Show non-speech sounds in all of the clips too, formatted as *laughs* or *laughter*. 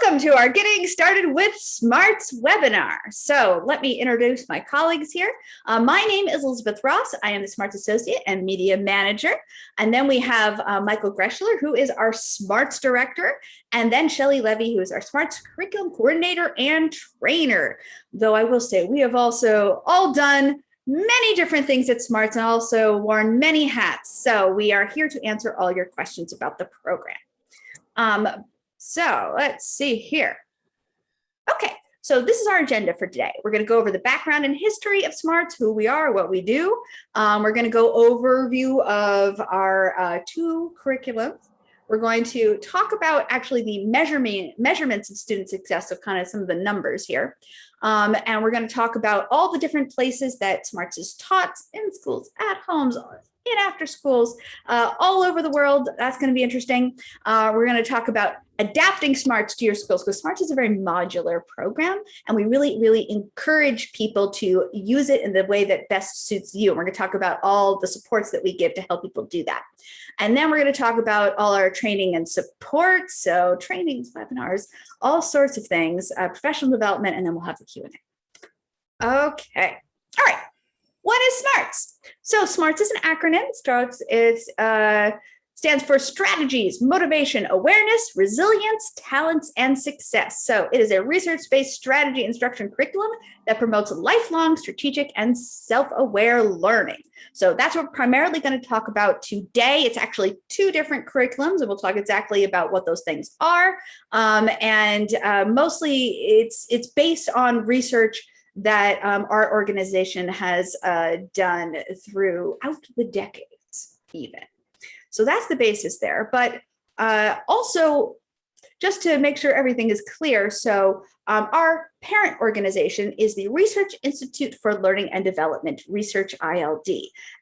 Welcome to our Getting Started with Smarts webinar. So let me introduce my colleagues here. Uh, my name is Elizabeth Ross. I am the Smarts Associate and Media Manager. And then we have uh, Michael Greschler, who is our Smarts Director. And then Shelly Levy, who is our Smarts Curriculum Coordinator and Trainer. Though I will say we have also all done many different things at Smarts and also worn many hats. So we are here to answer all your questions about the program. Um, so let's see here. Okay, so this is our agenda for today. We're going to go over the background and history of smarts, who we are, what we do. Um, we're going to go overview of our uh, two curriculums. We're going to talk about actually the measurement measurements of student success so kind of some of the numbers here. Um, and we're going to talk about all the different places that smarts is taught in schools, at homes, in after schools uh, all over the world. That's going to be interesting. Uh, we're going to talk about adapting smarts to your schools because smarts is a very modular program and we really really encourage people to use it in the way that best suits you. And we're going to talk about all the supports that we give to help people do that. And then we're going to talk about all our training and support. So trainings webinars all sorts of things uh, professional development and then we'll have the Q&A okay. All right what is SMARTS? So SMARTS is an acronym. Starts it's uh, stands for strategies, motivation, awareness, resilience, talents, and success. So it is a research-based strategy instruction curriculum that promotes lifelong strategic and self-aware learning. So that's what we're primarily going to talk about today. It's actually two different curriculums, and we'll talk exactly about what those things are. Um, and uh, mostly it's, it's based on research that um, our organization has uh, done throughout the decades even. So that's the basis there. But uh, also, just to make sure everything is clear, so um, our parent organization is the Research Institute for Learning and Development, Research ILD.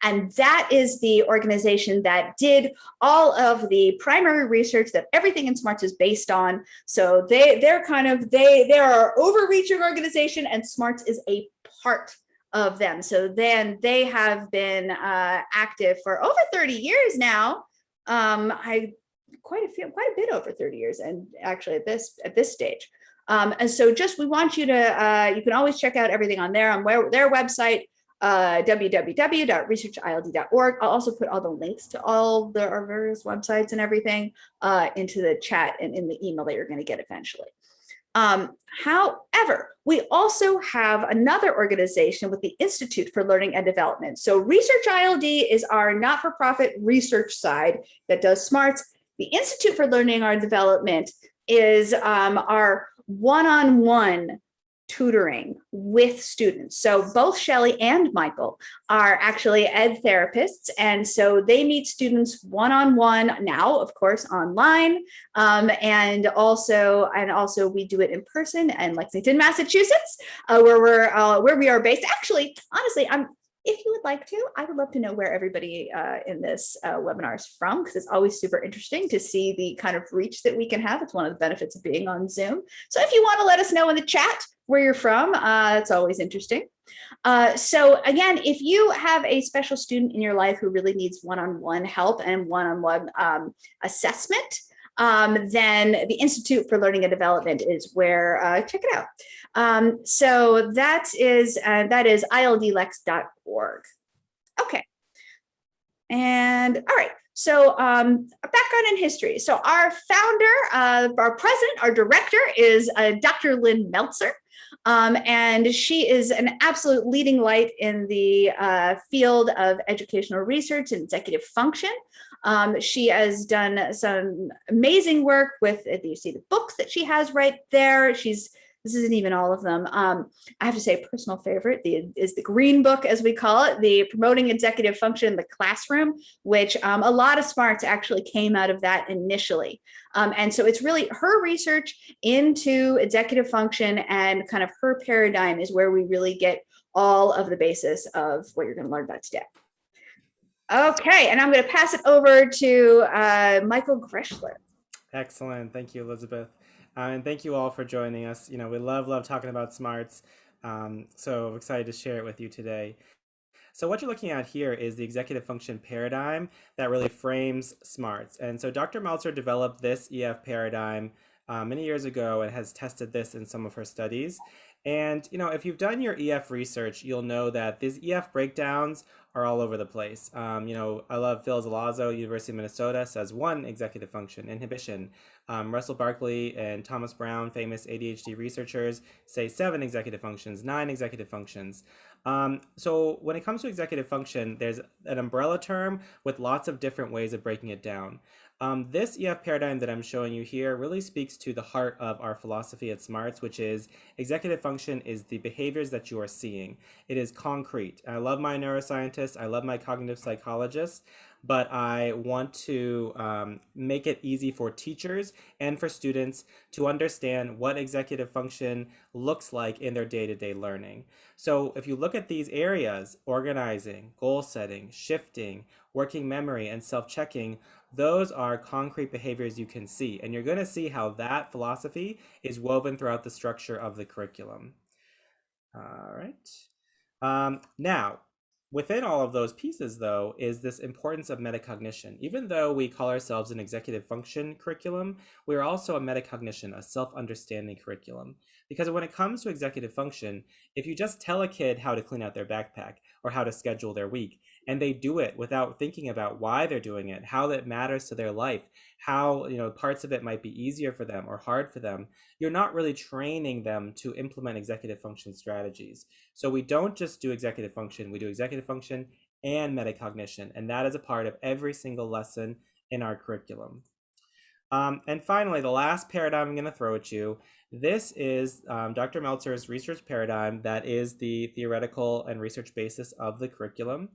And that is the organization that did all of the primary research that everything in SMARTS is based on. So they, they're kind of, they, they're our overreaching organization and SMARTS is a part of them. So then they have been uh, active for over 30 years now. Um, I quite a few, quite a bit over 30 years, and actually at this at this stage. Um, and so just we want you to, uh, you can always check out everything on there on where, their website, uh, www.researchild.org. I'll also put all the links to all the our various websites and everything uh, into the chat and in the email that you're going to get eventually. Um, however, we also have another organization with the Institute for Learning and Development. So Research ILD is our not-for-profit research side that does smarts. The Institute for Learning and Development is um, our one-on-one -on -one tutoring with students. So both Shelly and Michael are actually ed therapists. And so they meet students one-on-one -on -one now, of course, online. Um, and also, and also we do it in person in Lexington, Massachusetts, uh, where we're, uh, where we are based. Actually, honestly, I'm if you would like to, I would love to know where everybody uh, in this uh, webinar is from, because it's always super interesting to see the kind of reach that we can have. It's one of the benefits of being on Zoom. So if you want to let us know in the chat where you're from, uh, it's always interesting. Uh, so again, if you have a special student in your life who really needs one-on-one -on -one help and one-on-one -on -one, um, assessment, um, then the Institute for Learning and Development is where, uh, check it out. Um, so that is, uh, that is ildlex.org. Okay. And all right, so um, background in history. So our founder, uh, our president, our director is uh, Dr. Lynn Meltzer. Um, and she is an absolute leading light in the uh, field of educational research and executive function. Um, she has done some amazing work with, you see the books that she has right there. She's this isn't even all of them. Um, I have to say personal favorite the, is the green book, as we call it, the promoting executive function in the classroom, which um, a lot of smarts actually came out of that initially. Um, and so it's really her research into executive function and kind of her paradigm is where we really get all of the basis of what you're going to learn about today. Okay, and I'm going to pass it over to uh, Michael Greschler. Excellent. Thank you, Elizabeth. Uh, and thank you all for joining us. You know, we love, love talking about smarts. Um, so excited to share it with you today. So what you're looking at here is the executive function paradigm that really frames smarts. And so Dr. Meltzer developed this EF paradigm uh, many years ago and has tested this in some of her studies. And you know, if you've done your EF research, you'll know that these EF breakdowns are all over the place. Um, you know, I love Phil Zelazo, University of Minnesota, says one executive function, inhibition. Um, Russell Barkley and Thomas Brown, famous ADHD researchers, say seven executive functions, nine executive functions. Um, so when it comes to executive function, there's an umbrella term with lots of different ways of breaking it down. Um, this EF paradigm that I'm showing you here really speaks to the heart of our philosophy at SMARTS, which is executive function is the behaviors that you are seeing. It is concrete. I love my neuroscientists. I love my cognitive psychologists but I want to um, make it easy for teachers and for students to understand what executive function looks like in their day-to-day -day learning. So if you look at these areas, organizing, goal setting, shifting, working memory, and self-checking, those are concrete behaviors you can see. And you're going to see how that philosophy is woven throughout the structure of the curriculum. All right. Um, now, Within all of those pieces, though, is this importance of metacognition. Even though we call ourselves an executive function curriculum, we are also a metacognition, a self-understanding curriculum. Because when it comes to executive function, if you just tell a kid how to clean out their backpack or how to schedule their week, and they do it without thinking about why they're doing it, how that matters to their life, how you know parts of it might be easier for them or hard for them, you're not really training them to implement executive function strategies. So we don't just do executive function, we do executive function and metacognition, and that is a part of every single lesson in our curriculum. Um, and finally, the last paradigm I'm going to throw at you this is um, Dr. Meltzer's research paradigm that is the theoretical and research basis of the curriculum.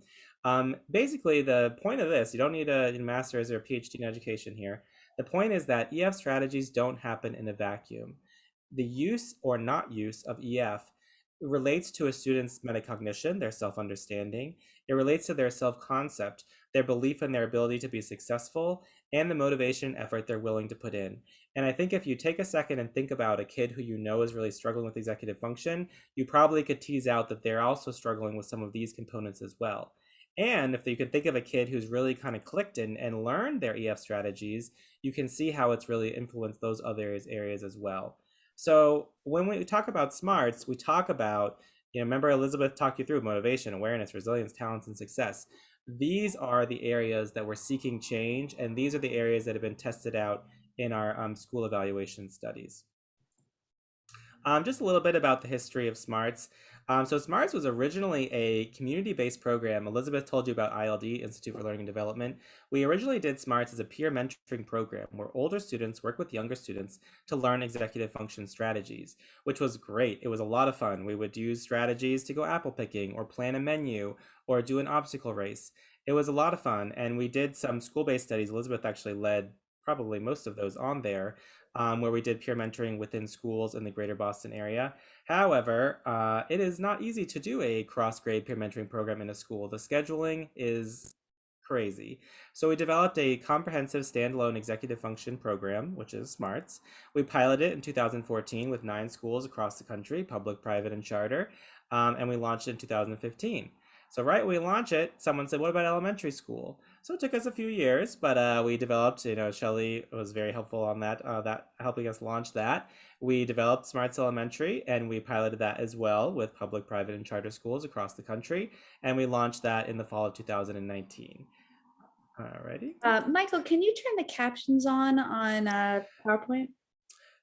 Um, basically, the point of this, you don't need a master's or a PhD in education here. The point is that EF strategies don't happen in a vacuum. The use or not use of EF relates to a student's metacognition, their self-understanding. It relates to their self-concept, their belief in their ability to be successful, and the motivation and effort they're willing to put in. And I think if you take a second and think about a kid who you know is really struggling with executive function, you probably could tease out that they're also struggling with some of these components as well. And if you can think of a kid who's really kind of clicked in and learned their EF strategies, you can see how it's really influenced those other areas as well. So when we talk about smarts, we talk about, you know, remember Elizabeth talked you through motivation, awareness, resilience, talents, and success. These are the areas that we're seeking change, and these are the areas that have been tested out in our um, school evaluation studies. Um, just a little bit about the history of SMARTS. Um, so SMARTS was originally a community-based program. Elizabeth told you about ILD, Institute for Learning and Development. We originally did SMARTS as a peer mentoring program where older students work with younger students to learn executive function strategies, which was great. It was a lot of fun. We would use strategies to go apple picking or plan a menu or do an obstacle race. It was a lot of fun. And we did some school-based studies. Elizabeth actually led probably most of those on there um, where we did peer mentoring within schools in the greater Boston area. However, uh, it is not easy to do a cross-grade peer mentoring program in a school. The scheduling is crazy. So we developed a comprehensive standalone executive function program, which is SMARTS. We piloted it in 2014 with nine schools across the country, public, private, and charter, um, and we launched in 2015. So right when we launched it, someone said, what about elementary school? So it took us a few years, but uh, we developed, you know, Shelly was very helpful on that, uh, that helping us launch that. We developed Smarts Elementary and we piloted that as well with public, private, and charter schools across the country. And we launched that in the fall of 2019. Alrighty. Uh, Michael, can you turn the captions on on uh, PowerPoint?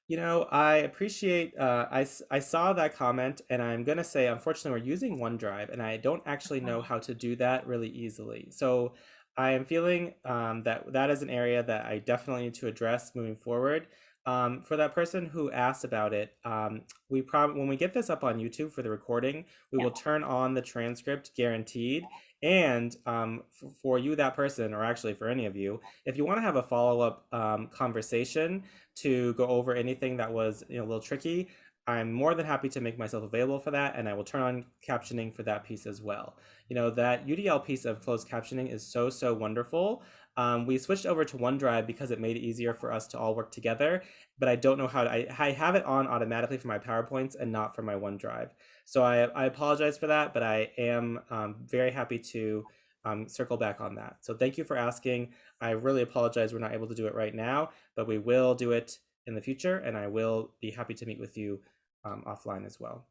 You know, I appreciate, uh, I, I saw that comment and I'm going to say, unfortunately, we're using OneDrive and I don't actually know how to do that really easily. So I am feeling um, that that is an area that I definitely need to address moving forward. Um, for that person who asked about it, um, we prob when we get this up on YouTube for the recording, we yeah. will turn on the transcript guaranteed. And um, for you, that person, or actually for any of you, if you want to have a follow-up um, conversation to go over anything that was you know, a little tricky, I'm more than happy to make myself available for that, and I will turn on captioning for that piece as well. You know, that UDL piece of closed captioning is so, so wonderful. Um, we switched over to OneDrive because it made it easier for us to all work together, but I don't know how to, I, I have it on automatically for my PowerPoints and not for my OneDrive. So I, I apologize for that, but I am um, very happy to um, circle back on that. So thank you for asking. I really apologize we're not able to do it right now, but we will do it in the future, and I will be happy to meet with you um, offline as well.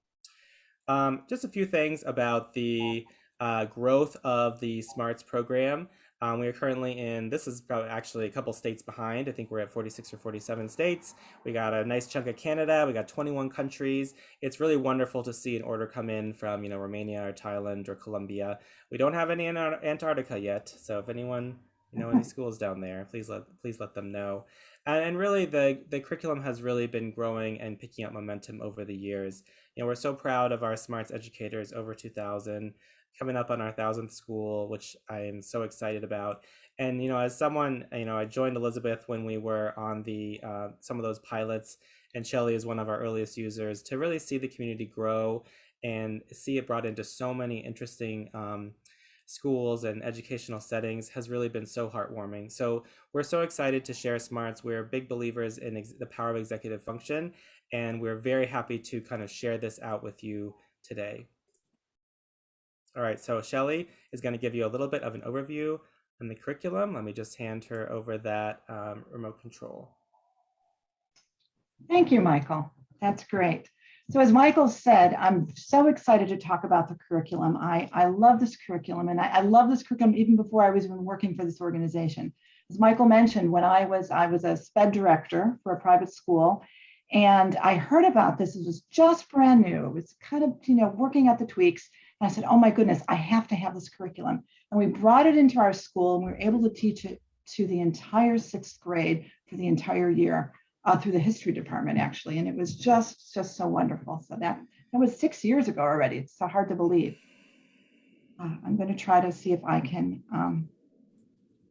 Um, just a few things about the uh, growth of the SMARTS program. Um, we are currently in, this is probably actually a couple states behind. I think we're at 46 or 47 states. We got a nice chunk of Canada. We got 21 countries. It's really wonderful to see an order come in from, you know, Romania or Thailand or Colombia. We don't have any in Antarctica yet. So if anyone, you know, any *laughs* schools down there, please let, please let them know. And, and really the, the curriculum has really been growing and picking up momentum over the years. You know, we're so proud of our SMARTS educators, over 2000 coming up on our thousandth school, which I am so excited about. And you know, as someone, you know, I joined Elizabeth when we were on the uh, some of those pilots, and Shelly is one of our earliest users. To really see the community grow and see it brought into so many interesting um, schools and educational settings has really been so heartwarming. So we're so excited to share Smarts. We're big believers in the power of executive function, and we're very happy to kind of share this out with you today. All right, so Shelly is going to give you a little bit of an overview on the curriculum. Let me just hand her over that um, remote control. Thank you, Michael. That's great. So as Michael said, I'm so excited to talk about the curriculum. I, I love this curriculum and I, I love this curriculum even before I was even working for this organization. As Michael mentioned, when I was, I was a SPED director for a private school and I heard about this, it was just brand new. It was kind of, you know, working out the tweaks. And I said, oh my goodness, I have to have this curriculum. And we brought it into our school and we were able to teach it to the entire sixth grade for the entire year uh, through the history department, actually. And it was just, just so wonderful. So that, that was six years ago already. It's so hard to believe. Uh, I'm going to try to see if I can um,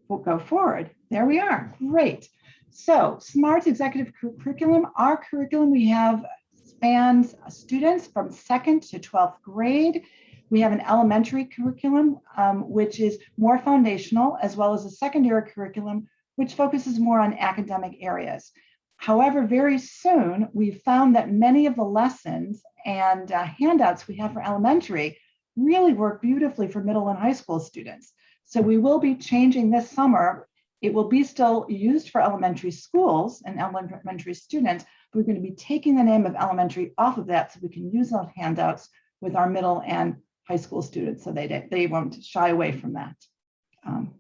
we'll go forward. There we are. Great. So SMARTS executive curriculum, our curriculum, we have spans students from second to 12th grade. We have an elementary curriculum, um, which is more foundational, as well as a secondary curriculum, which focuses more on academic areas. However, very soon, we found that many of the lessons and uh, handouts we have for elementary really work beautifully for middle and high school students. So we will be changing this summer. It will be still used for elementary schools and elementary students, but we're going to be taking the name of elementary off of that so we can use those handouts with our middle and high school students so they, they won't shy away from that. Um,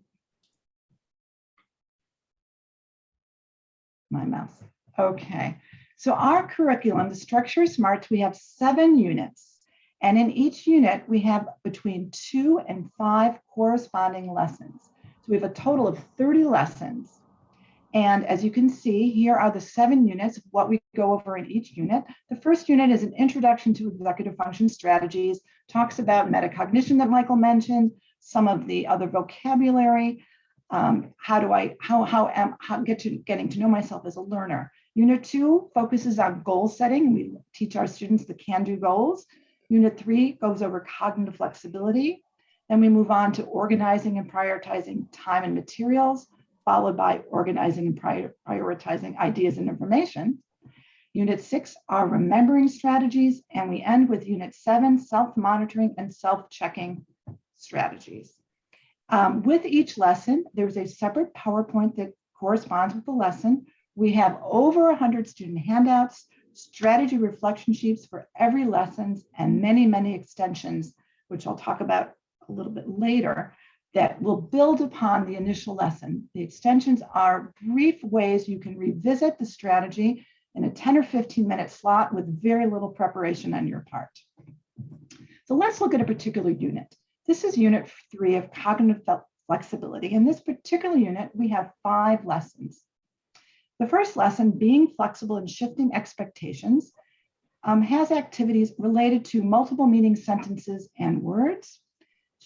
my mouse. Okay, so our curriculum, the structure SMARTS, we have seven units. And in each unit, we have between two and five corresponding lessons. So we have a total of 30 lessons. And as you can see, here are the seven units, what we go over in each unit. The first unit is an introduction to executive function strategies, talks about metacognition that Michael mentioned, some of the other vocabulary, um, how do I, how, how am, how get to getting to know myself as a learner. Unit two focuses on goal setting. We teach our students the can-do goals. Unit three goes over cognitive flexibility. Then we move on to organizing and prioritizing time and materials, followed by organizing and prior prioritizing ideas and information. Unit six are remembering strategies, and we end with unit seven, self-monitoring and self-checking strategies. Um, with each lesson, there's a separate PowerPoint that corresponds with the lesson. We have over 100 student handouts, strategy reflection sheets for every lessons, and many, many extensions, which I'll talk about a little bit later, that will build upon the initial lesson. The extensions are brief ways you can revisit the strategy in a 10 or 15 minute slot with very little preparation on your part. So let's look at a particular unit. This is unit three of cognitive flexibility. In this particular unit, we have five lessons. The first lesson, being flexible and shifting expectations, um, has activities related to multiple meaning sentences and words,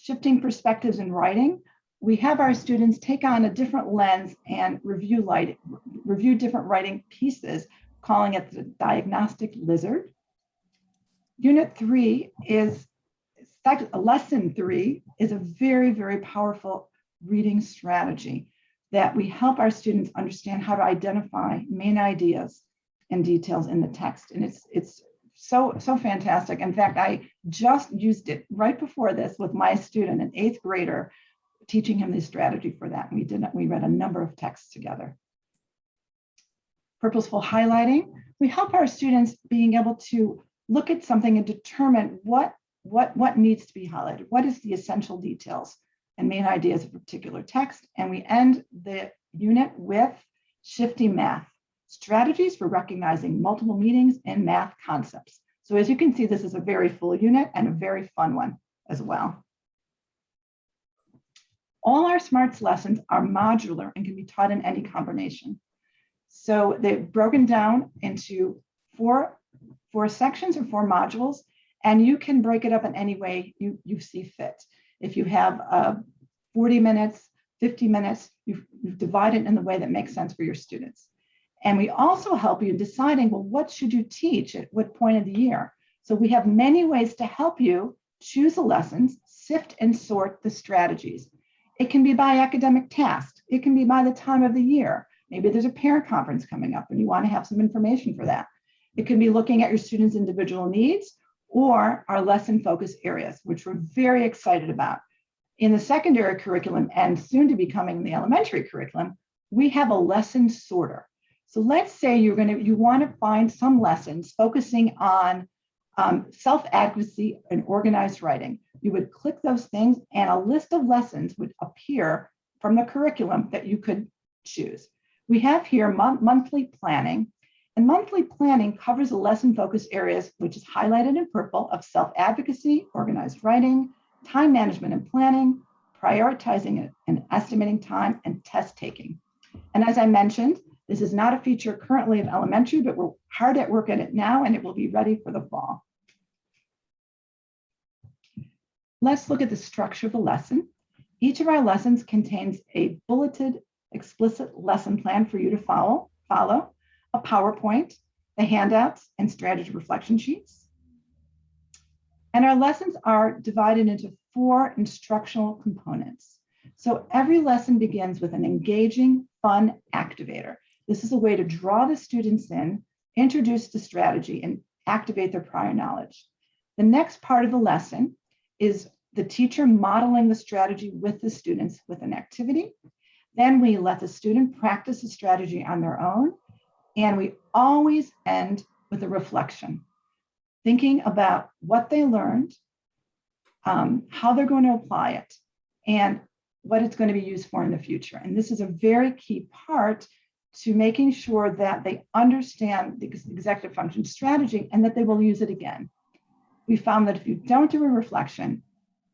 shifting perspectives in writing. We have our students take on a different lens and review, light, review different writing pieces calling it the diagnostic lizard. Unit three is, lesson three is a very, very powerful reading strategy that we help our students understand how to identify main ideas and details in the text. And it's, it's so, so fantastic. In fact, I just used it right before this with my student, an eighth grader, teaching him the strategy for that. We did, we read a number of texts together. purposeful highlighting. We help our students being able to look at something and determine what, what, what needs to be highlighted. What is the essential details and main ideas of a particular text? And we end the unit with shifting math, strategies for recognizing multiple meanings in math concepts. So as you can see, this is a very full unit and a very fun one as well. All our SMARTS lessons are modular and can be taught in any combination. So they've broken down into four, four sections or four modules, and you can break it up in any way you, you see fit. If you have uh, 40 minutes, 50 minutes, you you divide it in the way that makes sense for your students. And we also help you in deciding, well, what should you teach at what point of the year? So we have many ways to help you choose the lessons, sift and sort the strategies. It can be by academic task. It can be by the time of the year. Maybe there's a parent conference coming up and you want to have some information for that. It can be looking at your students' individual needs or our lesson focus areas, which we're very excited about. In the secondary curriculum and soon to be coming in the elementary curriculum, we have a lesson sorter. So let's say you're going to, you want to find some lessons focusing on um, self-advocacy and organized writing. You would click those things and a list of lessons would appear from the curriculum that you could choose. We have here mon monthly planning and monthly planning covers the lesson focus areas, which is highlighted in purple of self-advocacy, organized writing, time management and planning, prioritizing and estimating time, and test taking. And as I mentioned, this is not a feature currently of elementary, but we're hard at work at it now, and it will be ready for the fall. Let's look at the structure of the lesson. Each of our lessons contains a bulleted explicit lesson plan for you to follow, follow a PowerPoint, the handouts, and strategy reflection sheets. And our lessons are divided into four instructional components. So every lesson begins with an engaging, fun activator. This is a way to draw the students in, introduce the strategy, and activate their prior knowledge. The next part of the lesson is the teacher modeling the strategy with the students with an activity. Then we let the student practice the strategy on their own. And we always end with a reflection, thinking about what they learned, um, how they're going to apply it, and what it's going to be used for in the future. And this is a very key part to making sure that they understand the executive function strategy and that they will use it again. We found that if you don't do a reflection,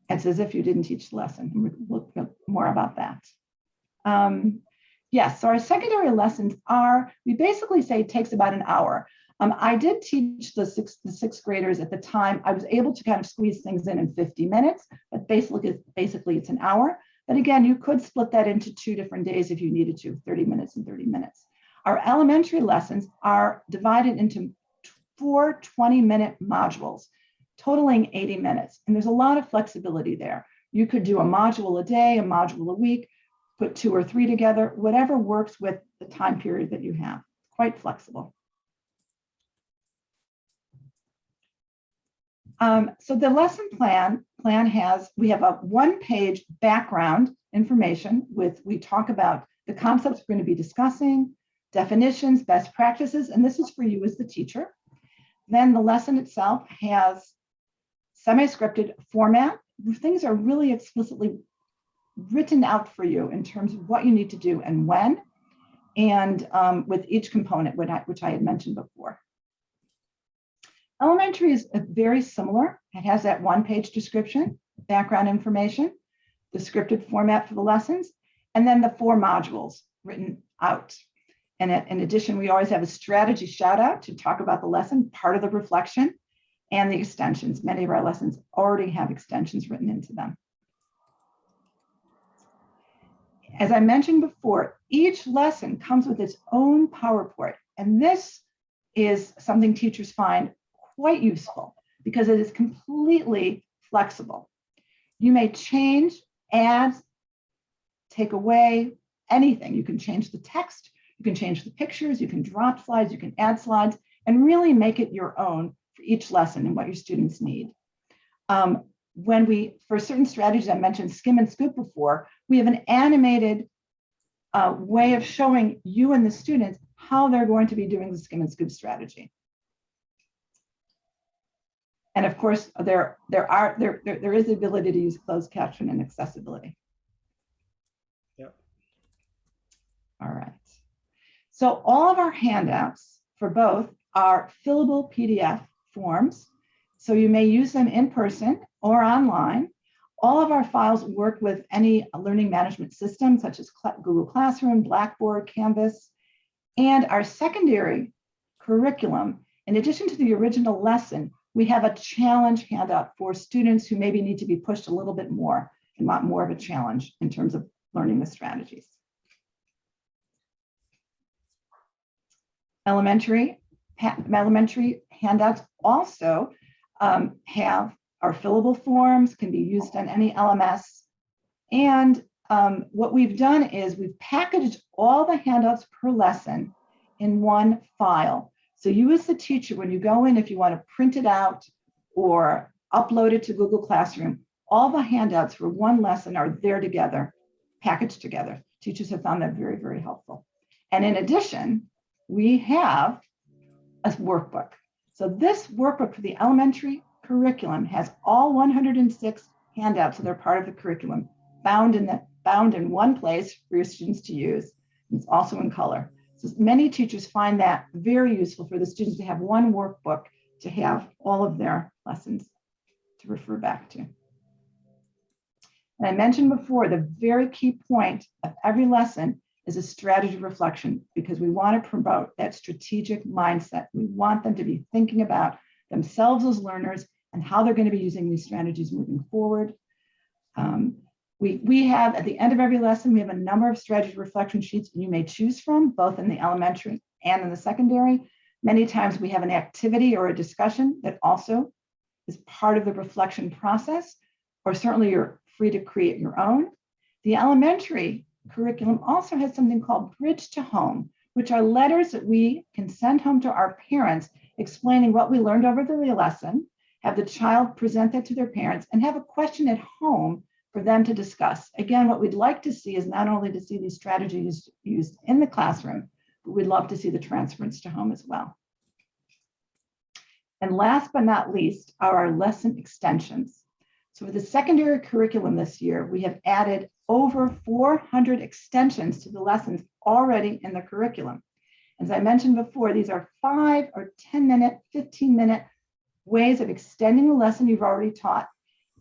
it's as if you didn't teach the lesson. We'll look more about that. Um, yes, so our secondary lessons are, we basically say it takes about an hour. Um, I did teach the sixth, the sixth graders at the time. I was able to kind of squeeze things in in 50 minutes, but basically, basically it's an hour. But again, you could split that into two different days if you needed to, 30 minutes and 30 minutes. Our elementary lessons are divided into four 20 minute modules, totaling 80 minutes. And there's a lot of flexibility there. You could do a module a day, a module a week, put two or three together, whatever works with the time period that you have, quite flexible. Um, so the lesson plan plan has, we have a one page background information with, we talk about the concepts we're going to be discussing, definitions, best practices, and this is for you as the teacher. Then the lesson itself has semi-scripted format. Things are really explicitly written out for you in terms of what you need to do and when, and um, with each component, which I, which I had mentioned before. Elementary is very similar. It has that one page description, background information, the scripted format for the lessons, and then the four modules written out. And in addition, we always have a strategy shout out to talk about the lesson, part of the reflection, and the extensions. Many of our lessons already have extensions written into them. As I mentioned before, each lesson comes with its own PowerPoint, and this is something teachers find quite useful because it is completely flexible. You may change, add, take away, anything. You can change the text, you can change the pictures, you can drop slides, you can add slides, and really make it your own for each lesson and what your students need. Um, when we, for certain strategies I mentioned skim and scoop before, we have an animated uh, way of showing you and the students how they're going to be doing the skim and scoop strategy. And of course, there, there are there, there, there is the ability to use closed caption and accessibility. Yep. All right. So all of our handouts for both are fillable PDF forms. So you may use them in person or online. All of our files work with any learning management system, such as Google Classroom, Blackboard, Canvas, and our secondary curriculum. In addition to the original lesson, we have a challenge handout for students who maybe need to be pushed a little bit more and want more of a challenge in terms of learning the strategies. Elementary, elementary handouts also um, have our fillable forms, can be used on any LMS. And um, what we've done is we've packaged all the handouts per lesson in one file. So you as the teacher, when you go in, if you want to print it out or upload it to Google Classroom, all the handouts for one lesson are there together, packaged together. Teachers have found that very, very helpful. And in addition, we have a workbook. So this workbook for the elementary curriculum has all 106 handouts that are part of the curriculum bound in the bound in one place for your students to use. It's also in color. Many teachers find that very useful for the students to have one workbook to have all of their lessons to refer back to. And I mentioned before, the very key point of every lesson is a strategy reflection because we want to promote that strategic mindset. We want them to be thinking about themselves as learners and how they're going to be using these strategies moving forward. Um, we, we have, at the end of every lesson, we have a number of strategy reflection sheets you may choose from, both in the elementary and in the secondary. Many times we have an activity or a discussion that also is part of the reflection process, or certainly you're free to create your own. The elementary curriculum also has something called Bridge to Home, which are letters that we can send home to our parents explaining what we learned over the lesson, have the child present that to their parents, and have a question at home for them to discuss. Again, what we'd like to see is not only to see these strategies used in the classroom, but we'd love to see the transference to home as well. And last but not least are our lesson extensions. So for the secondary curriculum this year, we have added over 400 extensions to the lessons already in the curriculum. As I mentioned before, these are five or 10 minute, 15 minute ways of extending the lesson you've already taught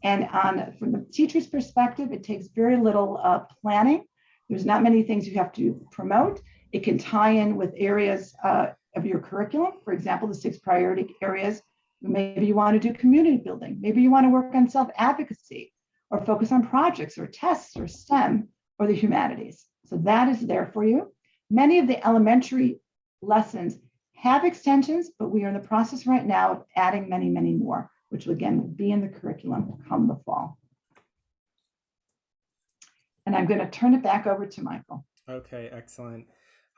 and on, from the teacher's perspective, it takes very little uh, planning. There's not many things you have to promote. It can tie in with areas uh, of your curriculum. For example, the six priority areas. Maybe you want to do community building. Maybe you want to work on self-advocacy or focus on projects or tests or STEM or the humanities. So that is there for you. Many of the elementary lessons have extensions, but we are in the process right now of adding many, many more which will again be in the curriculum come the fall. And I'm going to turn it back over to Michael. Okay, excellent.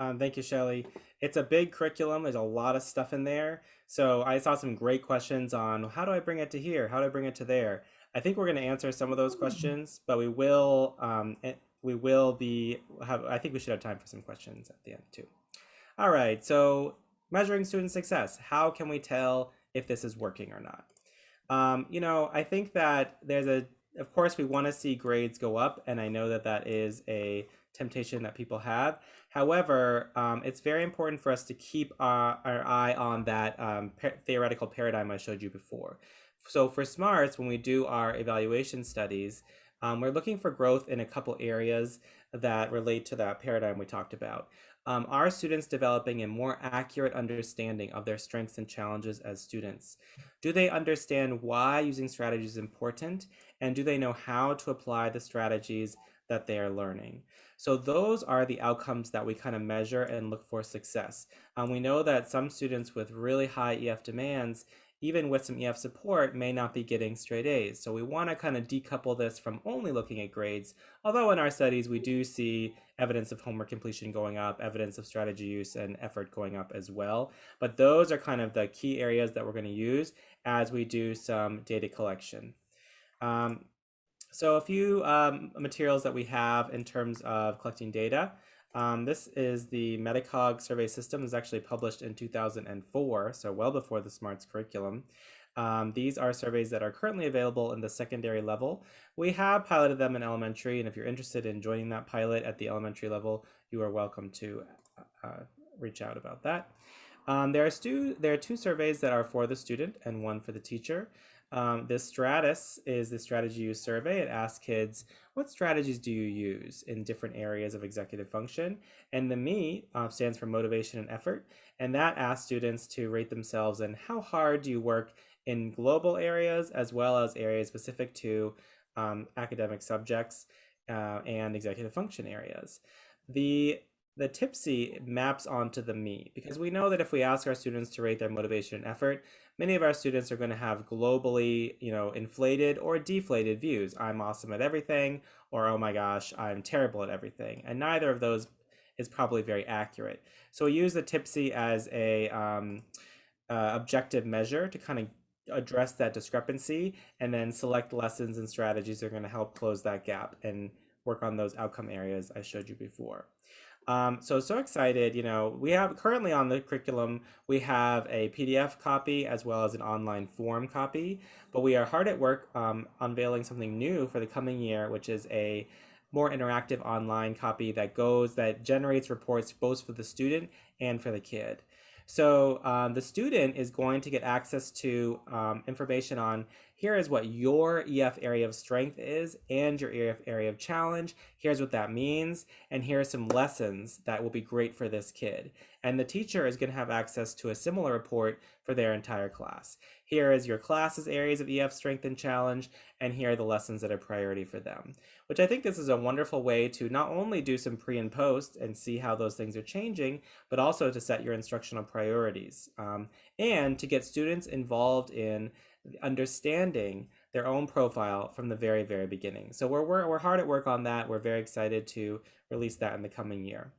Um, thank you, Shelly. It's a big curriculum. There's a lot of stuff in there. So I saw some great questions on how do I bring it to here? How do I bring it to there? I think we're going to answer some of those hmm. questions, but we will um, we will be have. I think we should have time for some questions at the end too. All right. So measuring student success. How can we tell if this is working or not? Um, you know, I think that there's a, of course, we want to see grades go up, and I know that that is a temptation that people have. However, um, it's very important for us to keep our, our eye on that um, theoretical paradigm I showed you before. So for SMARTS, when we do our evaluation studies, um, we're looking for growth in a couple areas that relate to that paradigm we talked about. Um, are students developing a more accurate understanding of their strengths and challenges as students? Do they understand why using strategies is important? And do they know how to apply the strategies that they are learning? So those are the outcomes that we kind of measure and look for success. Um, we know that some students with really high EF demands even with some EF support, may not be getting straight A's. So we want to kind of decouple this from only looking at grades. Although in our studies, we do see evidence of homework completion going up, evidence of strategy use and effort going up as well. But those are kind of the key areas that we're going to use as we do some data collection. Um, so a few um, materials that we have in terms of collecting data. Um, this is the Metacog survey system. It was actually published in 2004, so well before the SMARTS curriculum. Um, these are surveys that are currently available in the secondary level. We have piloted them in elementary, and if you're interested in joining that pilot at the elementary level, you are welcome to uh, reach out about that. Um, there, are there are two surveys that are for the student and one for the teacher. Um, this Stratus is the strategy use survey. It asks kids, what strategies do you use in different areas of executive function? And the ME uh, stands for motivation and effort. And that asks students to rate themselves and how hard do you work in global areas as well as areas specific to um, academic subjects uh, and executive function areas. The the TIPSY maps onto the me because we know that if we ask our students to rate their motivation and effort, many of our students are going to have globally, you know, inflated or deflated views. I'm awesome at everything, or oh my gosh, I'm terrible at everything. And neither of those is probably very accurate. So we use the TIPSY as a um, uh, objective measure to kind of address that discrepancy and then select lessons and strategies that are going to help close that gap and work on those outcome areas I showed you before. Um, so, so excited, you know, we have currently on the curriculum, we have a PDF copy as well as an online form copy, but we are hard at work um, unveiling something new for the coming year, which is a more interactive online copy that goes, that generates reports both for the student and for the kid. So um, the student is going to get access to um, information on here is what your EF area of strength is and your EF area of challenge. Here's what that means. And here are some lessons that will be great for this kid. And the teacher is going to have access to a similar report for their entire class. Here is your class's areas of EF strength and challenge, and here are the lessons that are priority for them. Which I think this is a wonderful way to not only do some pre and post and see how those things are changing, but also to set your instructional priorities um, and to get students involved in understanding their own profile from the very, very beginning. So we're, we're, we're hard at work on that. We're very excited to release that in the coming year.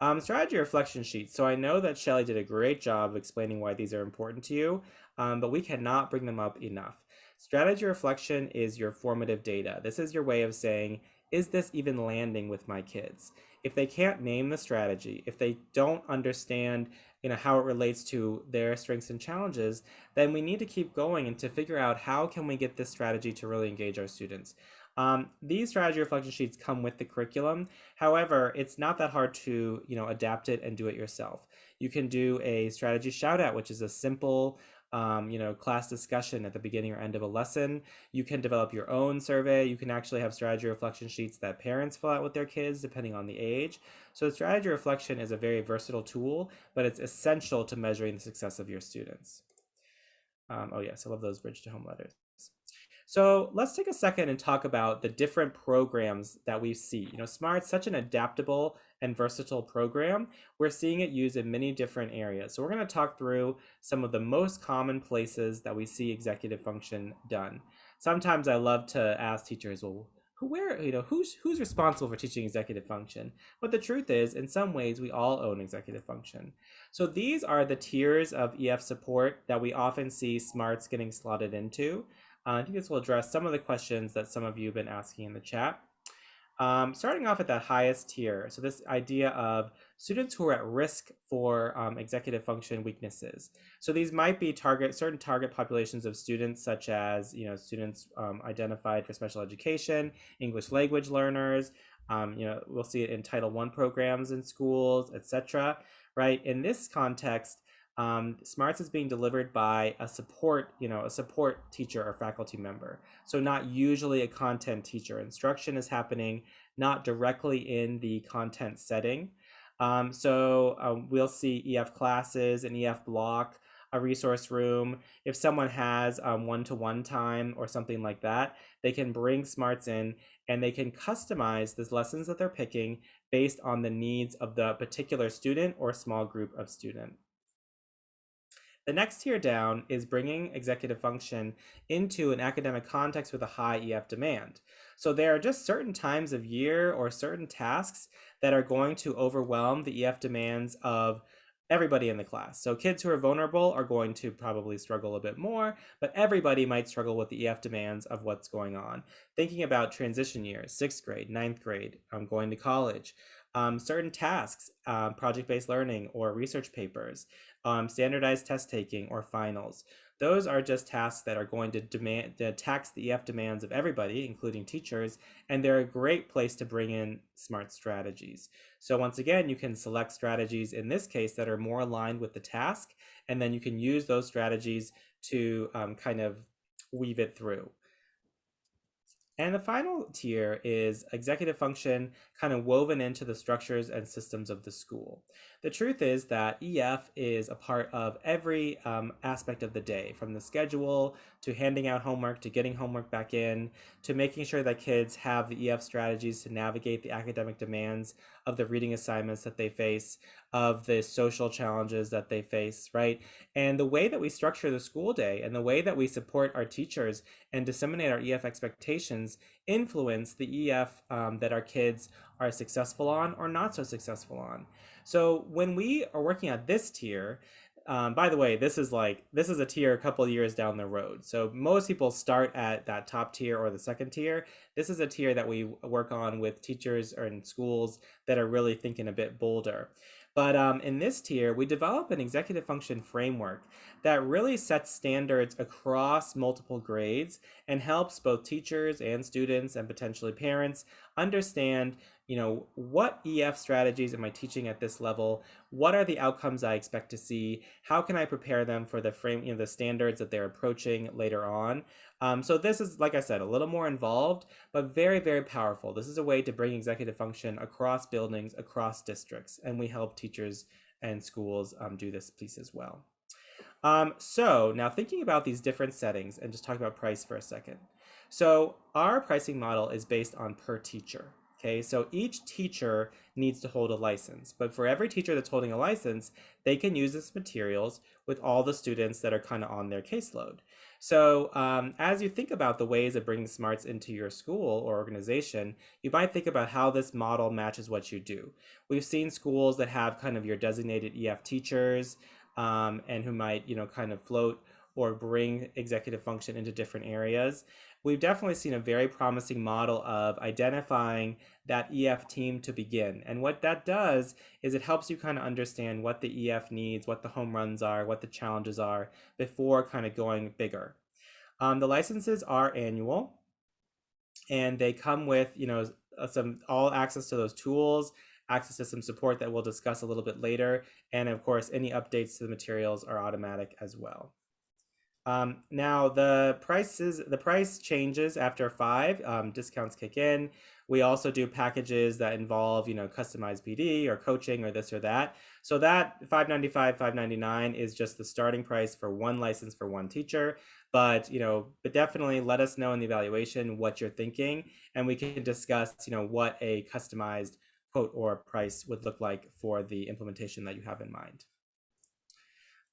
Um, strategy reflection sheets. So I know that Shelly did a great job explaining why these are important to you, um, but we cannot bring them up enough. Strategy reflection is your formative data. This is your way of saying, is this even landing with my kids? If they can't name the strategy, if they don't understand you know how it relates to their strengths and challenges then we need to keep going and to figure out how can we get this strategy to really engage our students. Um, these strategy reflection sheets come with the curriculum. However it's not that hard to you know adapt it and do it yourself. You can do a strategy shout out which is a simple um, you know, class discussion at the beginning or end of a lesson. You can develop your own survey. You can actually have strategy reflection sheets that parents fill out with their kids, depending on the age. So strategy reflection is a very versatile tool, but it's essential to measuring the success of your students. Um, oh yes, I love those bridge to home letters. So let's take a second and talk about the different programs that we see. You know, SMART's such an adaptable and versatile program. We're seeing it used in many different areas. So we're going to talk through some of the most common places that we see executive function done. Sometimes I love to ask teachers, well, who where you know who's who's responsible for teaching executive function but the truth is in some ways we all own executive function so these are the tiers of ef support that we often see smarts getting slotted into uh, I think this will address some of the questions that some of you have been asking in the chat. Um, starting off at that highest tier, so this idea of students who are at risk for um, executive function weaknesses. So these might be target certain target populations of students, such as you know students um, identified for special education, English language learners. Um, you know we'll see it in Title I programs in schools, etc. Right in this context, um, smarts is being delivered by a support you know a support teacher or faculty member. So not usually a content teacher. Instruction is happening not directly in the content setting. Um, so um, we'll see ef classes an ef block a resource room. If someone has um, one-to-one time or something like that they can bring smarts in and they can customize the lessons that they're picking based on the needs of the particular student or small group of student the next tier down is bringing executive function into an academic context with a high EF demand. So there are just certain times of year or certain tasks that are going to overwhelm the EF demands of everybody in the class. So kids who are vulnerable are going to probably struggle a bit more, but everybody might struggle with the EF demands of what's going on. Thinking about transition years, sixth grade, ninth grade, um, going to college, um, certain tasks, um, project-based learning or research papers, um, standardized test taking or finals. Those are just tasks that are going to demand to tax the EF demands of everybody, including teachers, and they're a great place to bring in smart strategies. So once again, you can select strategies in this case that are more aligned with the task, and then you can use those strategies to um, kind of weave it through. And the final tier is executive function kind of woven into the structures and systems of the school. The truth is that EF is a part of every um, aspect of the day, from the schedule to handing out homework to getting homework back in to making sure that kids have the EF strategies to navigate the academic demands of the reading assignments that they face, of the social challenges that they face, right? And the way that we structure the school day and the way that we support our teachers and disseminate our EF expectations influence the EF um, that our kids are successful on or not so successful on. So when we are working at this tier, um, by the way, this is like this is a tier a couple years down the road. So most people start at that top tier or the second tier. This is a tier that we work on with teachers or in schools that are really thinking a bit bolder. But um, in this tier, we develop an executive function framework that really sets standards across multiple grades and helps both teachers and students and potentially parents understand you know, what EF strategies am I teaching at this level? What are the outcomes I expect to see? How can I prepare them for the frame, you know, the standards that they're approaching later on? Um, so this is, like I said, a little more involved, but very, very powerful. This is a way to bring executive function across buildings, across districts, and we help teachers and schools um, do this piece as well. Um, so now thinking about these different settings and just talk about price for a second. So our pricing model is based on per teacher. Okay, so each teacher needs to hold a license, but for every teacher that's holding a license, they can use this materials with all the students that are kind of on their caseload. So um, as you think about the ways of bringing smarts into your school or organization, you might think about how this model matches what you do. We've seen schools that have kind of your designated EF teachers um, and who might, you know, kind of float or bring executive function into different areas we've definitely seen a very promising model of identifying that EF team to begin. And what that does is it helps you kind of understand what the EF needs, what the home runs are, what the challenges are before kind of going bigger. Um, the licenses are annual and they come with, you know, uh, some all access to those tools, access to some support that we'll discuss a little bit later. And of course, any updates to the materials are automatic as well. Um, now the prices, the price changes after five, um, discounts kick in. We also do packages that involve, you know, customized PD or coaching or this or that. So that 595, 599 is just the starting price for one license for one teacher. But, you know, but definitely let us know in the evaluation what you're thinking and we can discuss, you know, what a customized quote or price would look like for the implementation that you have in mind.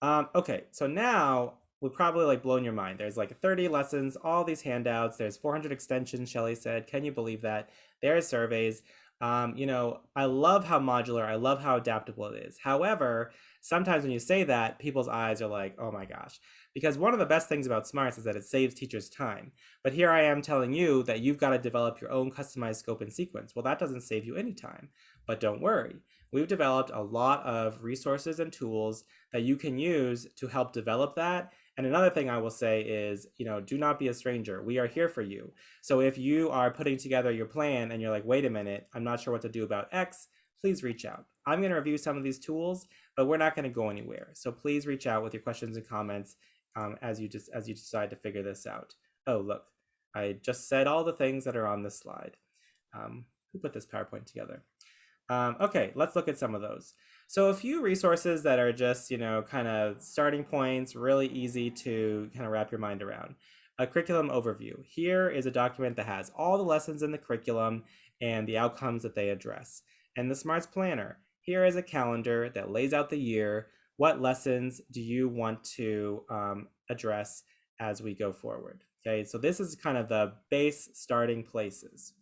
Um, okay, so now would probably like blown your mind. There's like 30 lessons, all these handouts. There's 400 extensions, Shelly said. Can you believe that? There are surveys. Um, you know, I love how modular, I love how adaptable it is. However, sometimes when you say that, people's eyes are like, oh my gosh. Because one of the best things about Smarts is that it saves teachers time. But here I am telling you that you've got to develop your own customized scope and sequence. Well, that doesn't save you any time. But don't worry. We've developed a lot of resources and tools that you can use to help develop that and another thing I will say is, you know, do not be a stranger. We are here for you. So if you are putting together your plan and you're like, wait a minute, I'm not sure what to do about X, please reach out. I'm going to review some of these tools, but we're not going to go anywhere. So please reach out with your questions and comments um, as you just as you decide to figure this out. Oh, look, I just said all the things that are on this slide. Um, who put this PowerPoint together? Um, okay, let's look at some of those. So a few resources that are just, you know, kind of starting points, really easy to kind of wrap your mind around. A curriculum overview. Here is a document that has all the lessons in the curriculum and the outcomes that they address. And the Smarts Planner. Here is a calendar that lays out the year. What lessons do you want to um, address as we go forward? Okay, so this is kind of the base starting places.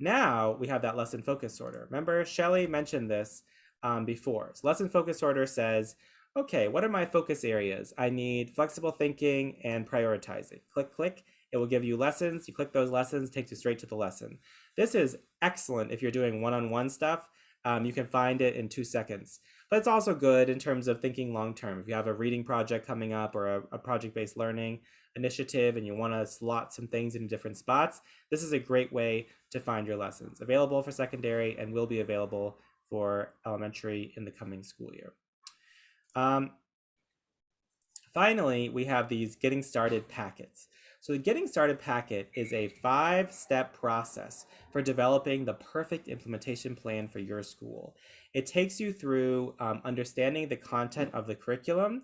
Now we have that lesson focus order. Remember, Shelly mentioned this um, before. So lesson focus order says, okay, what are my focus areas? I need flexible thinking and prioritizing. Click, click. It will give you lessons. You click those lessons, takes you straight to the lesson. This is excellent if you're doing one-on-one -on -one stuff. um, you can find it in two seconds. But it's also good in terms of thinking long term. If you have a reading project coming up or a, a project based learning initiative and you want to slot some things in different spots, this is a great way to find your lessons. Available for secondary and will be available for elementary in the coming school year. Um, finally, we have these getting started packets. So the Getting Started packet is a five-step process for developing the perfect implementation plan for your school. It takes you through um, understanding the content of the curriculum,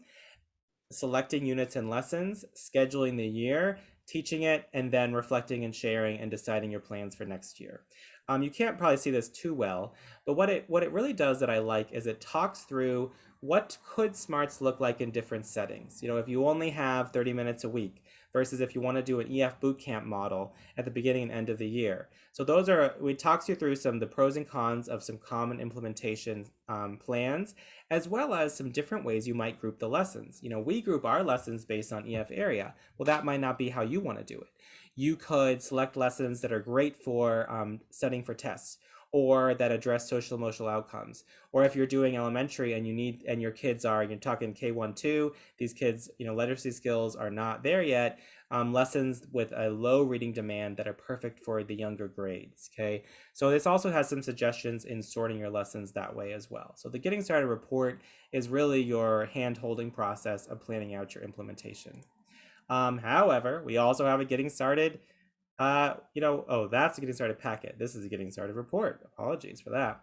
selecting units and lessons, scheduling the year, teaching it, and then reflecting and sharing and deciding your plans for next year. Um, you can't probably see this too well, but what it what it really does that I like is it talks through what could smarts look like in different settings. You know, if you only have 30 minutes a week, versus if you want to do an EF bootcamp model at the beginning and end of the year. So those are, we talked you through some of the pros and cons of some common implementation um, plans, as well as some different ways you might group the lessons. You know, we group our lessons based on EF area. Well, that might not be how you want to do it. You could select lessons that are great for um, studying for tests or that address social emotional outcomes. Or if you're doing elementary and you need and your kids are you're talking K1 2, these kids, you know, literacy skills are not there yet. Um, lessons with a low reading demand that are perfect for the younger grades. Okay, so this also has some suggestions in sorting your lessons that way as well. So the Getting Started report is really your hand holding process of planning out your implementation. Um, however, we also have a Getting Started uh, you know, oh, that's a getting started packet. This is a getting started report. Apologies for that.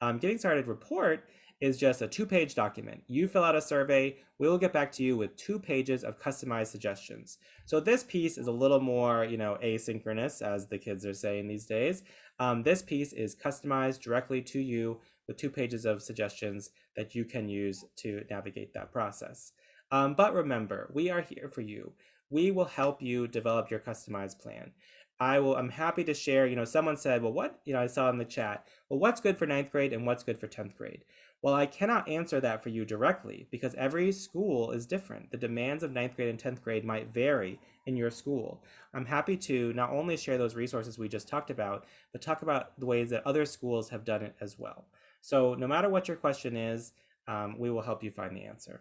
Um, getting started report is just a two-page document. You fill out a survey, we will get back to you with two pages of customized suggestions. So this piece is a little more, you know, asynchronous, as the kids are saying these days. Um, this piece is customized directly to you with two pages of suggestions that you can use to navigate that process. Um, but remember, we are here for you we will help you develop your customized plan. I will, I'm happy to share, you know, someone said, well, what, you know, I saw in the chat, well, what's good for ninth grade and what's good for 10th grade? Well, I cannot answer that for you directly because every school is different. The demands of ninth grade and 10th grade might vary in your school. I'm happy to not only share those resources we just talked about, but talk about the ways that other schools have done it as well. So no matter what your question is, um, we will help you find the answer.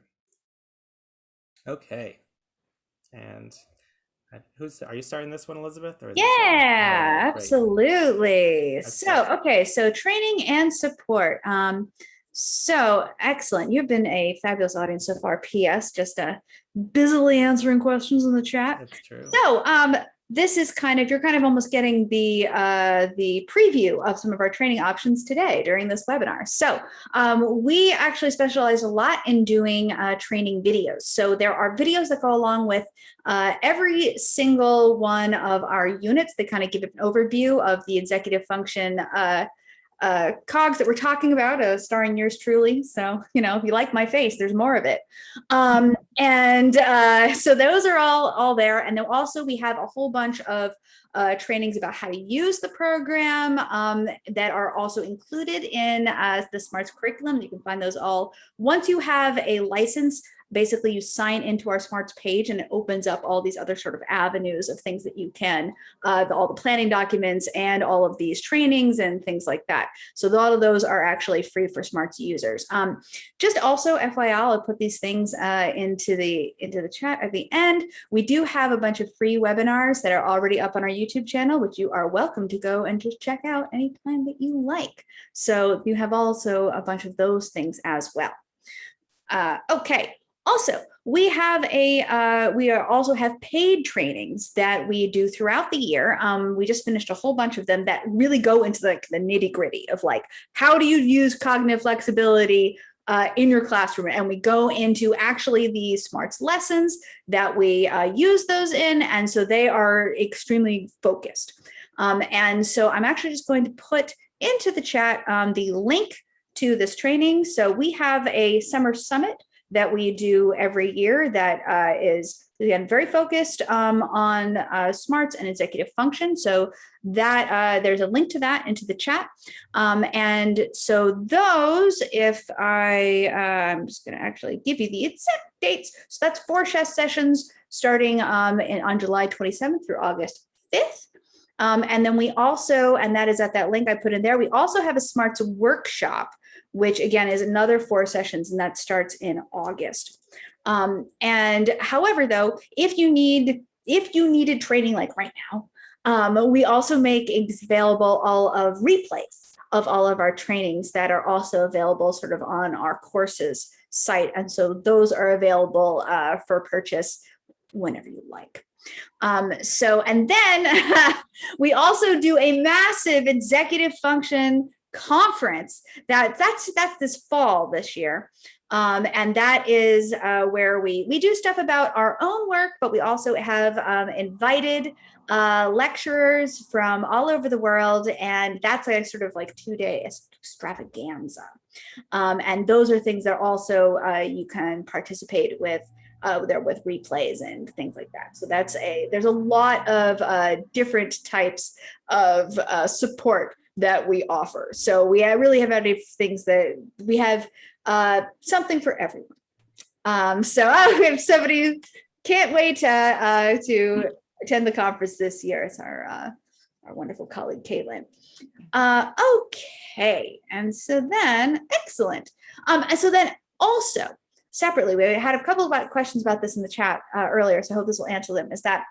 Okay. And who's are you starting this one, Elizabeth? Or yeah, oh, absolutely. So, okay, so training and support. Um, so excellent. You've been a fabulous audience so far. P.S. Just uh, busily answering questions in the chat. That's true. So, um, this is kind of, you're kind of almost getting the, uh, the preview of some of our training options today during this webinar. So um, we actually specialize a lot in doing uh, training videos. So there are videos that go along with uh, every single one of our units that kind of give an overview of the executive function uh, cogs that we're talking about, uh, starring yours truly. So, you know, if you like my face, there's more of it. Um, and uh, *laughs* so those are all, all there. And then also we have a whole bunch of uh, trainings about how to use the program um, that are also included in uh, the SMARTS curriculum. You can find those all. Once you have a license, basically you sign into our smarts page and it opens up all these other sort of avenues of things that you can uh, the, all the planning documents and all of these trainings and things like that. So a lot of those are actually free for smarts users. Um, just also fyi i'll put these things uh, into the into the chat at the end. We do have a bunch of free webinars that are already up on our youtube channel which you are welcome to go and just check out anytime that you like. So you have also a bunch of those things as well. Uh, okay, also, we have a uh, we are also have paid trainings that we do throughout the year. Um, we just finished a whole bunch of them that really go into like the nitty gritty of like how do you use cognitive flexibility uh, in your classroom, and we go into actually the smarts lessons that we uh, use those in, and so they are extremely focused. Um, and so I'm actually just going to put into the chat um, the link to this training. So we have a summer summit that we do every year that uh, is again very focused um, on uh, smarts and executive function. So that uh, there's a link to that into the chat. Um, and so those, if I, uh, I'm just going to actually give you the exact dates. So that's four chess sessions starting um, in, on July 27th through August 5th. Um, and then we also, and that is at that link I put in there, we also have a smarts workshop, which again is another four sessions and that starts in August. Um, and however, though, if you need, if you needed training like right now, um, we also make available all of replays of all of our trainings that are also available sort of on our courses site. And so those are available uh, for purchase whenever you like. Um, so, and then *laughs* we also do a massive executive function conference that that's that's this fall this year. Um, and that is uh, where we we do stuff about our own work but we also have um, invited uh, lecturers from all over the world. And that's a sort of like two day extravaganza. Um, and those are things that also uh, you can participate with uh, there with replays and things like that. So that's a, there's a lot of uh, different types of uh, support that we offer. So we really have any things that we have uh, something for everyone. Um, so *laughs* uh, if somebody can't wait to, uh, to attend the conference this year, it's our, uh, our wonderful colleague, Caitlin. Uh, okay, and so then, excellent. Um, and so then also, separately, we had a couple of questions about this in the chat uh, earlier, so I hope this will answer them, is that,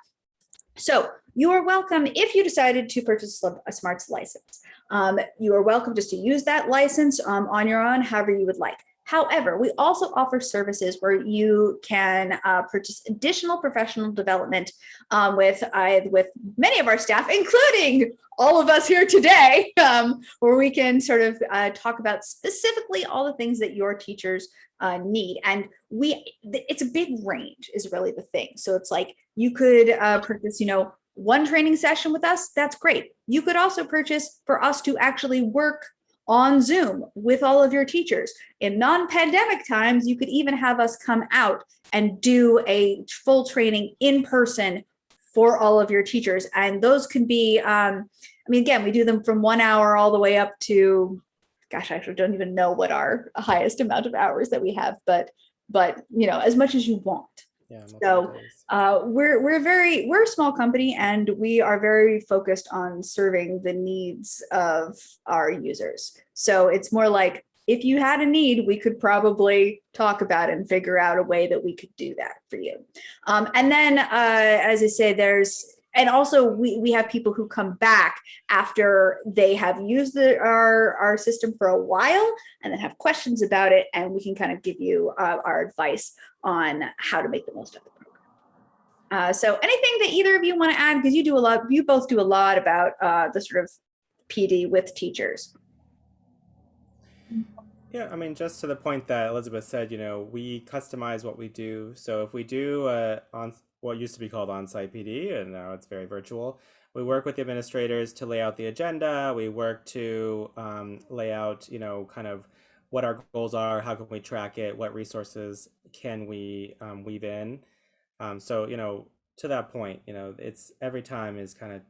so you are welcome if you decided to purchase a smarts license. Um, you are welcome just to use that license um, on your own, however you would like. However, we also offer services where you can uh, purchase additional professional development um, with uh, with many of our staff, including all of us here today, *laughs* um, where we can sort of uh, talk about specifically all the things that your teachers uh, need. And we, it's a big range is really the thing. So it's like you could uh, purchase, you know, one training session with us, that's great. You could also purchase for us to actually work on Zoom with all of your teachers. In non-pandemic times, you could even have us come out and do a full training in person for all of your teachers. And those can be, um, I mean, again, we do them from one hour all the way up to, gosh, I actually don't even know what our highest amount of hours that we have, but, but you know, as much as you want. Yeah, so uh, we're we're very we're a small company and we are very focused on serving the needs of our users. So it's more like if you had a need, we could probably talk about and figure out a way that we could do that for you. Um, and then, uh, as I say, there's and also we, we have people who come back after they have used the, our, our system for a while and then have questions about it and we can kind of give you uh, our advice on how to make the most of the program. Uh, so anything that either of you want to add because you do a lot you both do a lot about uh, the sort of PD with teachers. Yeah, I mean, just to the point that Elizabeth said, you know, we customize what we do. So if we do uh, on what used to be called on-site PD, and now it's very virtual. We work with the administrators to lay out the agenda. We work to um, lay out, you know, kind of what our goals are, how can we track it, what resources can we um, weave in. Um, so, you know, to that point, you know, it's every time is kind of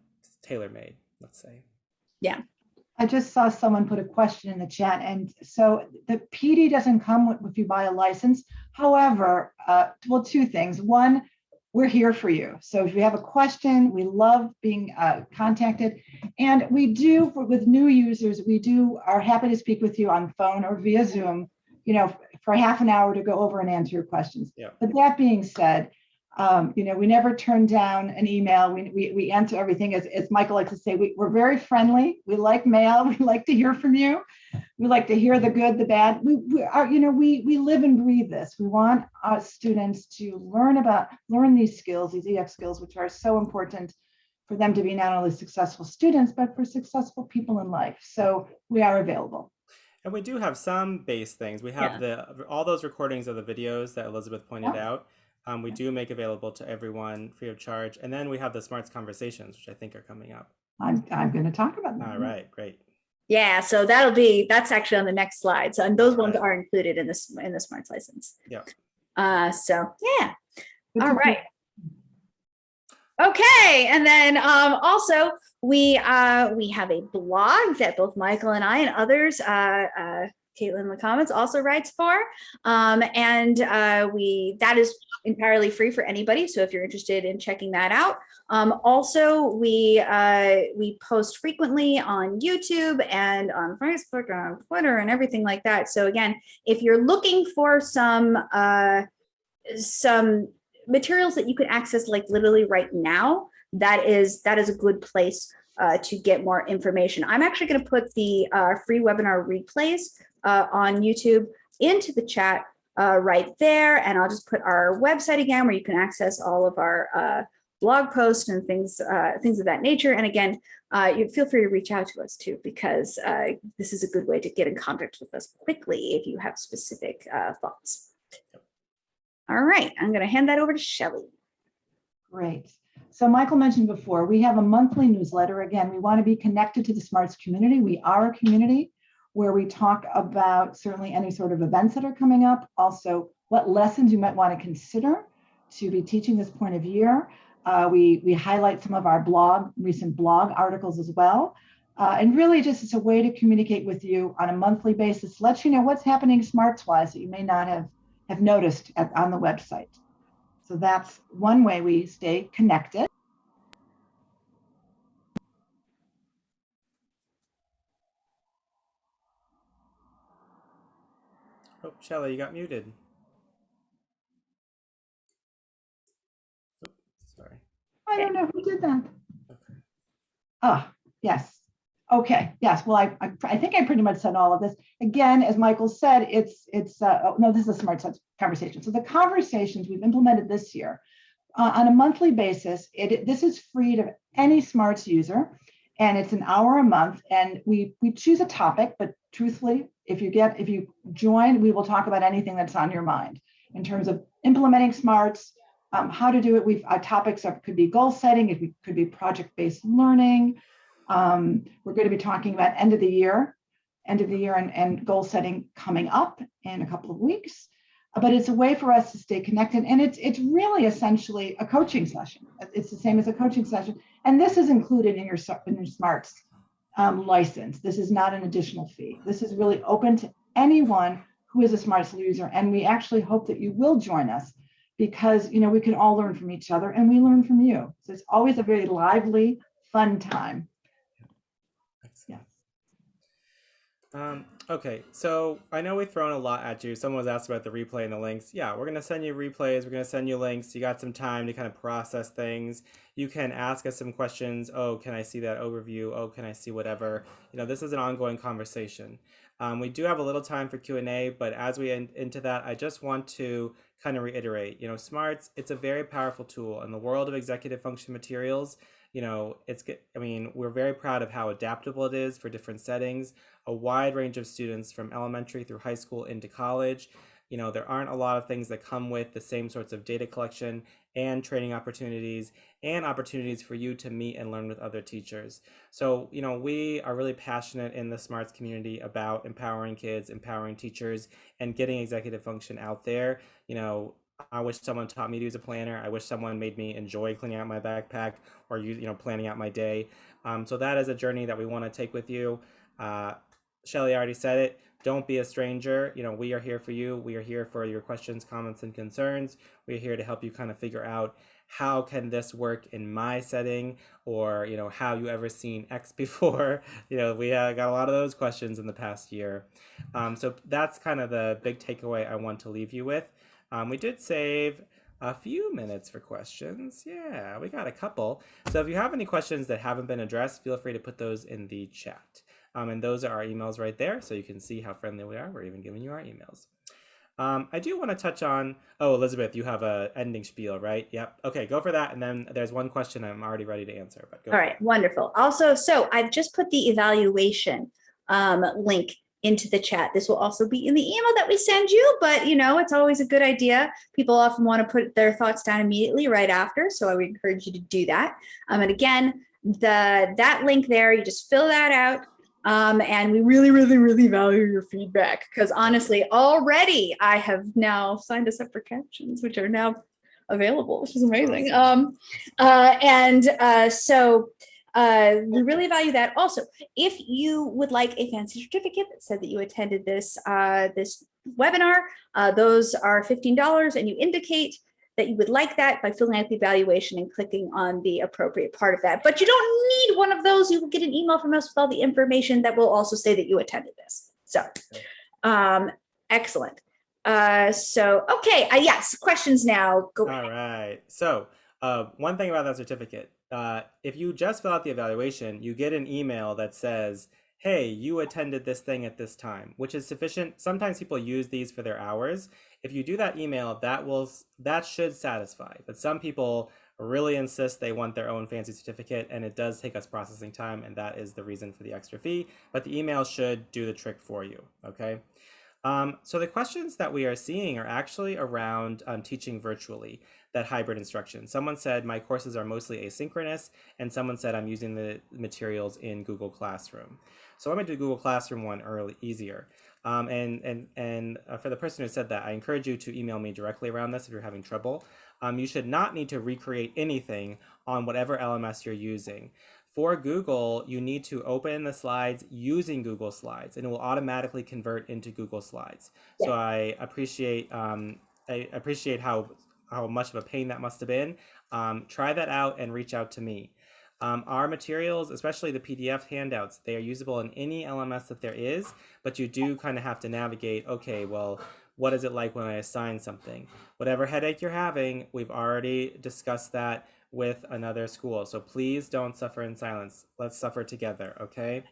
tailor-made, let's say. Yeah. I just saw someone put a question in the chat. And so the PD doesn't come with, if you buy a license. However, uh, well, two things. One, we're here for you. So if you have a question, we love being uh, contacted. And we do, for, with new users, we do are happy to speak with you on phone or via Zoom, you know, for half an hour to go over and answer your questions. Yeah. But that being said, um, you know, we never turn down an email. We, we, we answer everything. As, as Michael likes to say, we, we're very friendly. We like mail. *laughs* We like to hear from you. We like to hear the good, the bad. We, we are, you know, we, we live and breathe this. We want our students to learn about, learn these skills, these EF skills, which are so important for them to be not only successful students, but for successful people in life. So we are available. And we do have some base things. We have yeah. the all those recordings of the videos that Elizabeth pointed yeah. out um, we do make available to everyone free of charge. And then we have the Smarts Conversations, which I think are coming up. I'm, I'm going to talk about that. All right, great. Yeah, so that'll be, that's actually on the next slide. So, and those All ones right. are included in this, in the Smarts license. Yeah. Uh, so yeah. All right. Okay, and then um, also we uh, we have a blog that both Michael and I and others uh, uh, Caitlin comments also writes for. Um, and uh, we that is entirely free for anybody. So if you're interested in checking that out. Um, also, we uh, we post frequently on YouTube and on Facebook and on Twitter and everything like that. So again, if you're looking for some uh, some materials that you can access like literally right now, that is that is a good place uh, to get more information. I'm actually going to put the uh, free webinar replays uh, on YouTube into the chat uh, right there. And I'll just put our website again where you can access all of our uh, blog posts and things uh, things of that nature. And again, you feel free to reach out to us too, because this is a good way to get in contact with us quickly if you have specific thoughts. All right, I'm going to hand that over to Shelly. Great. So Michael mentioned before, we have a monthly newsletter. Again, we want to be connected to the SMARTS community. We are a community where we talk about certainly any sort of events that are coming up, also what lessons you might want to consider to be teaching this point of year. Uh, we, we highlight some of our blog, recent blog articles as well. Uh, and really just it's a way to communicate with you on a monthly basis, let you know what's happening smarts wise that you may not have, have noticed at, on the website. So that's one way we stay connected. Shelly, you got muted. Sorry. I don't know who did that. Okay. Ah, yes. Okay, yes. Well, I, I, I think I pretty much said all of this. Again, as Michael said, it's, it's uh, oh, no, this is a smart conversation. So the conversations we've implemented this year uh, on a monthly basis, it, this is free to any smarts user and it's an hour a month and we, we choose a topic, but truthfully, if you get, if you join, we will talk about anything that's on your mind in terms of implementing smarts, um, how to do it. We've, our topics are, could be goal setting, it could be project-based learning, um, we're going to be talking about end of the year, end of the year and, and goal setting coming up in a couple of weeks. But it's a way for us to stay connected. And it's, it's really essentially a coaching session. It's the same as a coaching session. And this is included in your, in your SMARTS um, license. This is not an additional fee. This is really open to anyone who is a SMARTS user. And we actually hope that you will join us because you know we can all learn from each other and we learn from you. So it's always a very lively, fun time. Um, okay, so I know we've thrown a lot at you. Someone was asked about the replay and the links. Yeah, we're going to send you replays. We're going to send you links. You got some time to kind of process things. You can ask us some questions. Oh, can I see that overview? Oh, can I see whatever? You know, this is an ongoing conversation. Um, we do have a little time for Q&A, but as we end into that, I just want to kind of reiterate, you know, SMARTS, it's a very powerful tool in the world of executive function materials you know, it's, I mean, we're very proud of how adaptable it is for different settings, a wide range of students from elementary through high school into college. You know, there aren't a lot of things that come with the same sorts of data collection and training opportunities and opportunities for you to meet and learn with other teachers. So, you know, we are really passionate in the SMARTS community about empowering kids, empowering teachers, and getting executive function out there. You know, I wish someone taught me to use a planner. I wish someone made me enjoy cleaning out my backpack or you you know planning out my day. Um, so that is a journey that we want to take with you. Uh, Shelly already said it. Don't be a stranger. You know, we are here for you. We are here for your questions, comments, and concerns. We're here to help you kind of figure out how can this work in my setting or, you know, how you ever seen X *laughs* before? you know, we got a lot of those questions in the past year. Um, so that's kind of the big takeaway I want to leave you with. Um, we did save a few minutes for questions. Yeah, we got a couple. So if you have any questions that haven't been addressed, feel free to put those in the chat. Um, and those are our emails right there, so you can see how friendly we are. We're even giving you our emails. Um, I do want to touch on, oh, Elizabeth, you have a ending spiel, right? Yep. Okay, go for that. And then there's one question I'm already ready to answer. But All right, wonderful. Also, so I've just put the evaluation um, link into the chat. This will also be in the email that we send you, but you know, it's always a good idea. People often want to put their thoughts down immediately right after. So I would encourage you to do that. Um, and again, the that link there, you just fill that out. Um, and we really, really, really value your feedback because honestly, already I have now signed us up for captions, which are now available, which is amazing. Um, uh, and uh, so Uh, we really value that. Also, if you would like a fancy certificate that said that you attended this uh, this webinar, uh, those are $15 and you indicate that you would like that by filling out the evaluation and clicking on the appropriate part of that. But you don't need one of those. You will get an email from us with all the information that will also say that you attended this. So, um, excellent. Uh, so, okay, uh, yes, questions now. Go All right. So uh, one thing about that certificate, uh, if you just fill out the evaluation, you get an email that says, hey, you attended this thing at this time, which is sufficient. Sometimes people use these for their hours. If you do that email, that will that should satisfy. But some people really insist they want their own fancy certificate, and it does take us processing time, and that is the reason for the extra fee. But the email should do the trick for you, okay? Um, so the questions that we are seeing are actually around um, teaching virtually, that hybrid instruction. Someone said my courses are mostly asynchronous, and someone said I'm using the materials in Google Classroom. So I'm gonna do Google Classroom one early, easier. Um, and and, and uh, for the person who said that, I encourage you to email me directly around this if you're having trouble. Um, you should not need to recreate anything on whatever LMS you're using for Google, you need to open the slides using Google Slides and it will automatically convert into Google Slides. Yeah. So I appreciate um, I appreciate how how much of a pain that must have been. Um, try that out and reach out to me. Um, our materials, especially the PDF handouts, they are usable in any LMS that there is, but you do kind of have to navigate, okay, well, what is it like when I assign something? Whatever headache you're having, we've already discussed that with another school. So please don't suffer in silence. Let's suffer together, okay?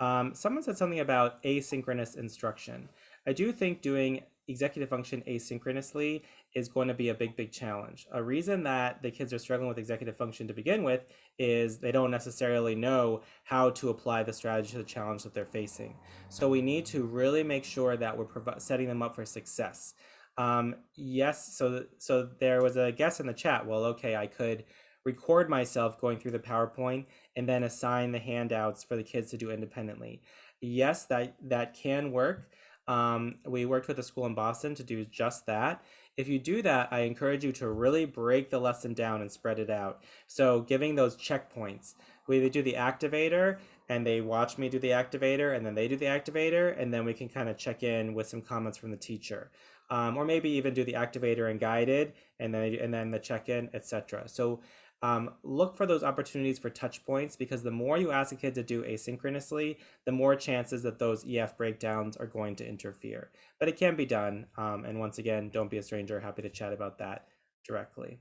Um, someone said something about asynchronous instruction. I do think doing executive function asynchronously is going to be a big, big challenge. A reason that the kids are struggling with executive function to begin with is they don't necessarily know how to apply the strategy to the challenge that they're facing. So we need to really make sure that we're setting them up for success. Um, yes, so so there was a guess in the chat. Well, okay, I could record myself going through the PowerPoint and then assign the handouts for the kids to do independently. Yes, that that can work. Um, we worked with a school in Boston to do just that. If you do that, I encourage you to really break the lesson down and spread it out. So giving those checkpoints, we do the activator and they watch me do the activator and then they do the activator and then we can kind of check in with some comments from the teacher. Um, or maybe even do the activator and guided and then and then the check-in etc so um, look for those opportunities for touch points because the more you ask a kid to do asynchronously the more chances that those ef breakdowns are going to interfere but it can be done um, and once again don't be a stranger happy to chat about that directly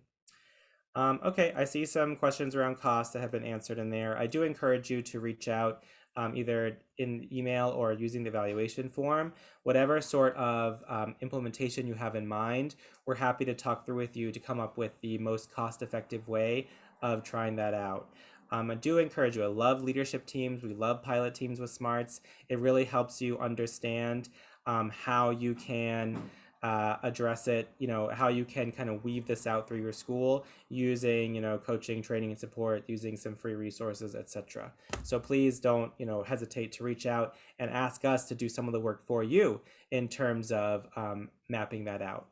um, okay, I see some questions around cost that have been answered in there. I do encourage you to reach out um, either in email or using the evaluation form. Whatever sort of um, implementation you have in mind, we're happy to talk through with you to come up with the most cost-effective way of trying that out. Um, I do encourage you. I love leadership teams. We love pilot teams with smarts. It really helps you understand um, how you can uh, address it, you know, how you can kind of weave this out through your school using, you know, coaching, training and support, using some free resources, etc. So please don't, you know, hesitate to reach out and ask us to do some of the work for you in terms of um, mapping that out.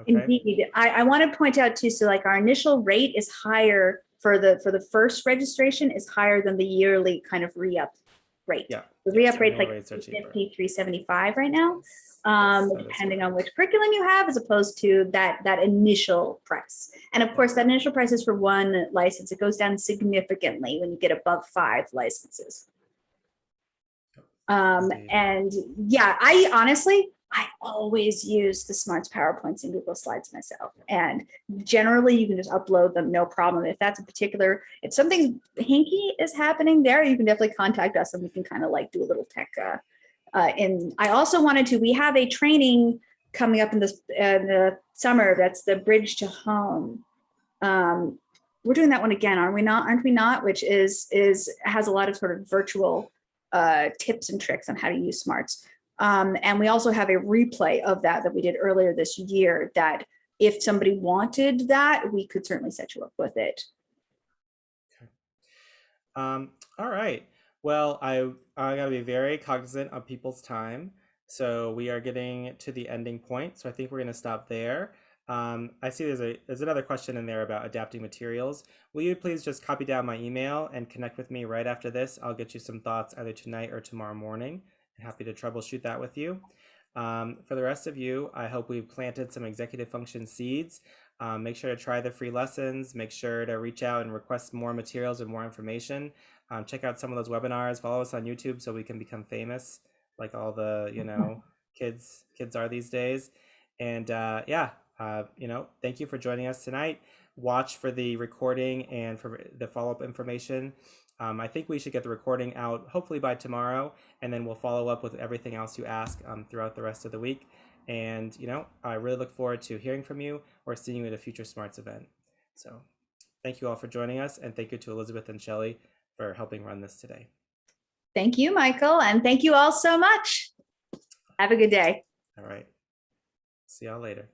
Okay? Indeed. I, I want to point out too, so like our initial rate is higher for the for the first registration is higher than the yearly kind of re-up rate. Yeah. The re-up rate's like 50, 375 right now um, depending on which curriculum you have, as opposed to that that initial price. And of course, that initial price is for one license. It goes down significantly when you get above five licenses. Um, and yeah, I honestly, I always use the Smarts PowerPoints and Google Slides myself. And generally you can just upload them, no problem. If that's a particular, if something hinky is happening there, you can definitely contact us and we can kind of like do a little tech uh, uh, and I also wanted to, we have a training coming up in, this, in the summer, that's the Bridge to Home. Um, we're doing that one again, aren't we not? Aren't we not? Which is, is has a lot of sort of virtual uh, tips and tricks on how to use smarts. Um, and we also have a replay of that that we did earlier this year that if somebody wanted that, we could certainly set you up with it. Okay. Um, all right. Well, I I gotta be very cognizant of people's time. So we are getting to the ending point. So I think we're gonna stop there. Um, I see there's a there's another question in there about adapting materials. Will you please just copy down my email and connect with me right after this? I'll get you some thoughts either tonight or tomorrow morning. Happy to troubleshoot that with you. Um, for the rest of you, I hope we've planted some executive function seeds. Um, make sure to try the free lessons. Make sure to reach out and request more materials and more information. Um, check out some of those webinars. Follow us on YouTube so we can become famous, like all the you know *laughs* kids kids are these days. And uh, yeah, uh, you know, thank you for joining us tonight. Watch for the recording and for the follow up information. Um, I think we should get the recording out hopefully by tomorrow, and then we'll follow up with everything else you ask um, throughout the rest of the week. And, you know, I really look forward to hearing from you or seeing you at a future Smarts event. So thank you all for joining us, and thank you to Elizabeth and Shelley for helping run this today. Thank you, Michael, and thank you all so much. Have a good day. All right. See y'all later.